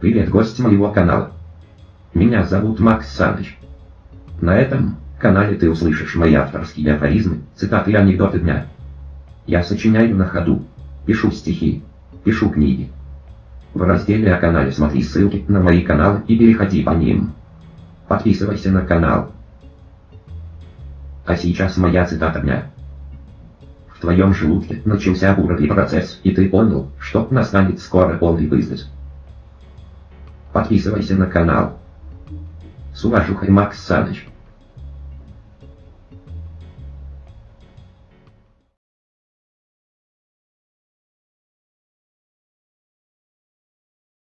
Привет, гость моего канала. Меня зовут Макс Саныч. На этом канале ты услышишь мои авторские афоризмы, цитаты и анекдоты дня. Я сочиняю на ходу, пишу стихи, пишу книги. В разделе о канале смотри ссылки на мои каналы и переходи по ним. Подписывайся на канал. А сейчас моя цитата дня. В твоем желудке начался бурный процесс, и ты понял, что настанет скоро полный выздос. Подписывайся на канал. С уважухой Макс Саныч.